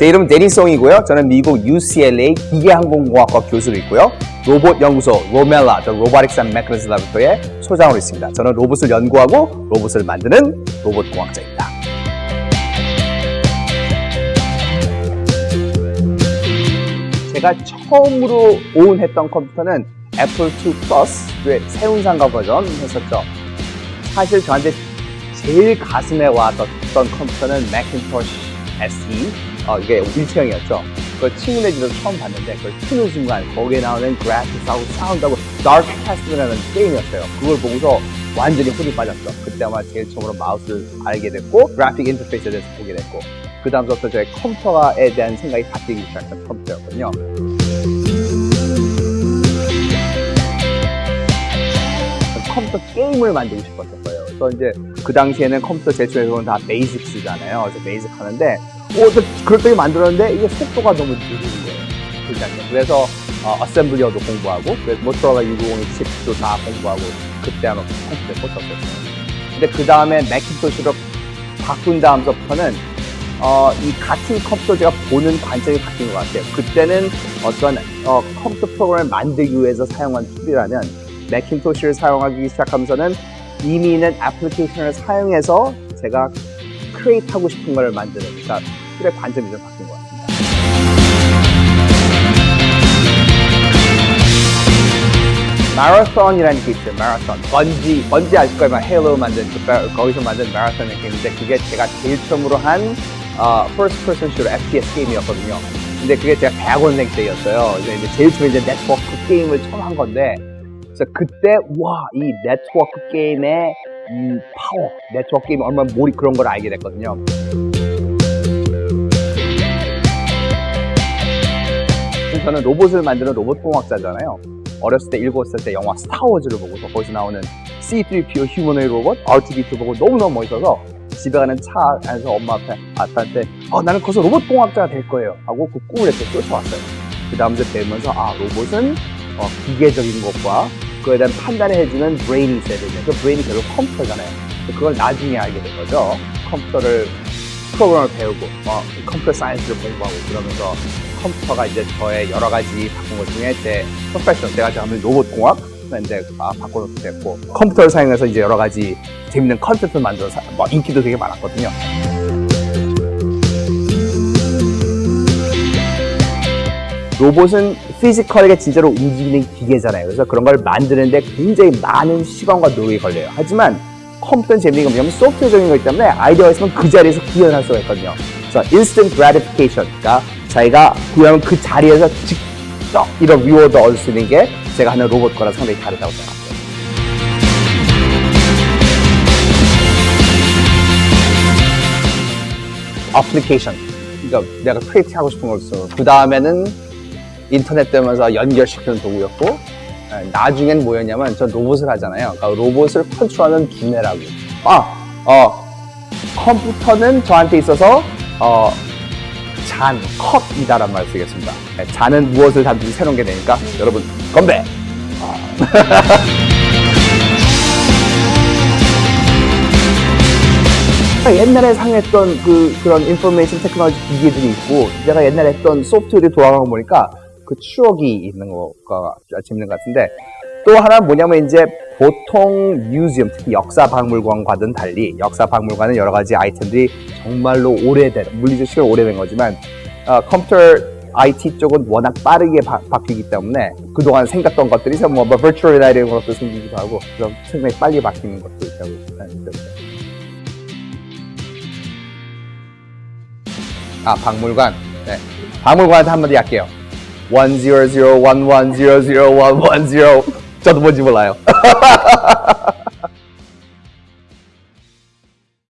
제 이름은 데니스 홍이고요. 저는 미국 UCLA 기계항공공학과 교수로 있고요. 로봇 연구소 RoMeLa, 저 Robotics and Mechanisms Laboratory의 소장으로 있습니다. 저는 로봇을 연구하고 로봇을 만드는 로봇 공학자입니다. 제가 처음으로 own했던 컴퓨터는 애플 2 플러스의 세운상가 버전이었죠. 사실 저한테 제일 가슴에 와닿던 컴퓨터는 매킨토시 SE 어, 이게 일체형이었죠. 그걸 친구네 집에서 처음 봤는데 그걸 트는 순간 거기에 나오는 그래픽하고 사운드하고 Dark Castle이라는 게임이었어요. 그걸 보고서 완전히 홀딱 빠졌죠. 그때 아마 제일 처음으로 마우스를 알게 됐고 그래픽 인터페이스에 대해서 보게 됐고 그 다음부터 저의 컴퓨터에 대한 생각이 바뀌기 시작한 컴퓨터였거든요. 컴퓨터 게임을 만들고 싶었던 거예요. 그래서 이제 그 당시에는 컴퓨터 제출에서는 다 베이직 쓰잖아요. 그래서 베이직 하는데 오, 저 그렇게 만들었는데 이게 속도가 너무 느린 거예요. 그러니까 그래서 어, 어셈블리어도 공부하고 그래서 모토로라 650 칩도 다 공부하고 그때 아마 컴퓨터에 꽂혔었어요. 근데 그 다음에 매킨토시로 바꾼 다음부터는 어, 이 같은 컴퓨터 제가 보는 관점이 바뀐 것 같아요. 그때는 어떤 어, 컴퓨터 프로그램을 만들기 위해서 사용한 tool이라면 매킨토시를 사용하기 시작하면서는 이미 있는 애플리케이션을 사용해서 제가 create 하고 싶은 걸 만드는 그러니까 tool의 관점이 좀 바뀐 것 같습니다. 마라톤이라는 게 있어요. 마라톤. 번지, 번지 아실 거예요. 헤일로 만든, 그, 바- 거기서 만든 마라톤이 있는데 그게 제가 제일 처음으로 한 어, first person shooter FPS 게임이었거든요. 근데 그게 제가 대학원생 때였어요. 이제 제일 처음에 이제 네트워크 게임을 처음 한 건데 그래서 그때 와, 이 네트워크 게임의 음, 파워, 네트워크 게임 얼마나 몰입 그런 걸 알게 됐거든요. 저는 로봇을 만드는 로봇 공학자잖아요. 어렸을 때 일곱 살 때 영화 스타워즈를 보고서 거기서 나오는 C3PO 휴머노이드 로봇, R2D2 보고 너무너무 멋있어서 집에 가는 차 안에서 엄마 앞에 아빠한테 어, 나는 거기서 로봇 공학자가 될 거예요 하고 그 꿈을 이렇게 쫓아왔어요. 그 다음부터 배우면서 아 로봇은 어, 기계적인 것과 그에 대한 판단을 해주는 브레인이 있어야 되죠. 그 브레인이 결국 컴퓨터잖아요. 그걸 나중에 알게 된 거죠. 컴퓨터를 프로그램을 배우고 어, computer science를 공부하고 그러면서 컴퓨터가 이제 저의 여러 가지 바꾼 것 중에 제 프로페셔널 제가 지금 하는 로봇 공학 이제 아, 바꿔놓게 됐고 컴퓨터를 사용해서 이제 여러 가지 재밌는 컨텐츠를 만들어서 뭐 인기도 되게 많았거든요. 로봇은 physical하게 진짜로 움직이는 기계잖아요. 그래서 그런 걸 만드는데 굉장히 많은 시간과 노력이 걸려요. 하지만 컴퓨터는 건 뭐냐면 소프트웨어적인 거기 때문에 아이디어가 있으면 그 자리에서 구현할 수가 있거든요. 그래서 instant gratification, 그러니까 자기가 구현한 그 자리에서 직접 이런 reward 얻을 수 있는 게 제가 하는 로봇과는 상당히 다르다고 생각합니다. 어플리케이션. 그러니까 내가 create 하고 싶은 걸 써. 그 다음에는 인터넷 되면서 연결시키는 도구였고, 예, 나중엔 뭐였냐면, 저 로봇을 하잖아요. 그러니까 로봇을 컨트롤하는 두뇌라고. 아, 어, 컴퓨터는 저한테 있어서, 어, 잔, 컵이다란 말을 쓰겠습니다. 예, 잔은 무엇을 담든지 새로운 게 되니까, 여러분, 건배! 제가 옛날에 사용했던 그, 그런 인포메이션 테크놀로지 기기들이 있고, 제가 옛날에 했던 소프트웨어들이 돌아가고 보니까 그 추억이 있는 거가 재밌는 것 같은데, 또 하나 뭐냐면 이제 보통 뮤지엄, 특히 역사 박물관과는 달리 역사 박물관은 여러 가지 아이템들이 정말로 오래된, 물리적 시간 오래된 거지만, 어, 컴퓨터 IT 쪽은 워낙 빠르게 바, 바뀌기 때문에 그동안 생겼던 것들이 뭐, 뭐 virtual reality 이런 것도 생기기도 하고, 그럼 상당히 빨리 바뀌는 것도 있다고 생각합니다. 아, 박물관. 네. 박물관한테 한마디 할게요. 10011001110. 저도 뭔지 몰라요.